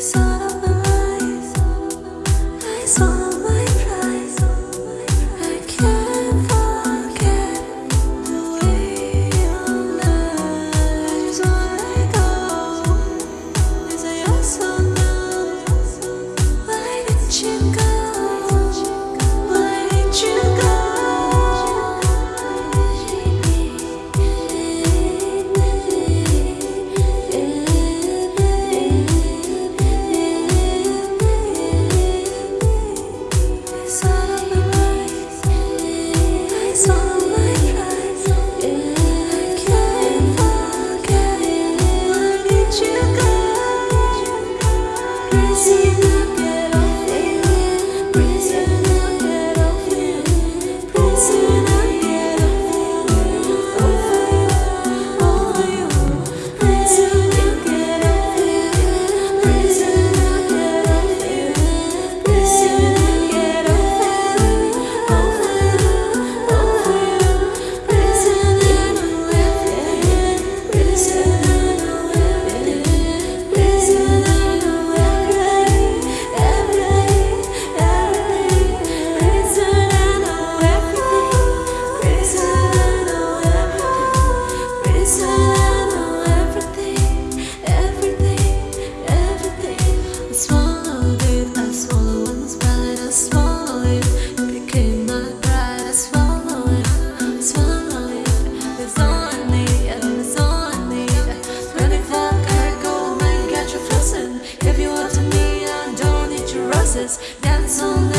saw I saw my voices dance night.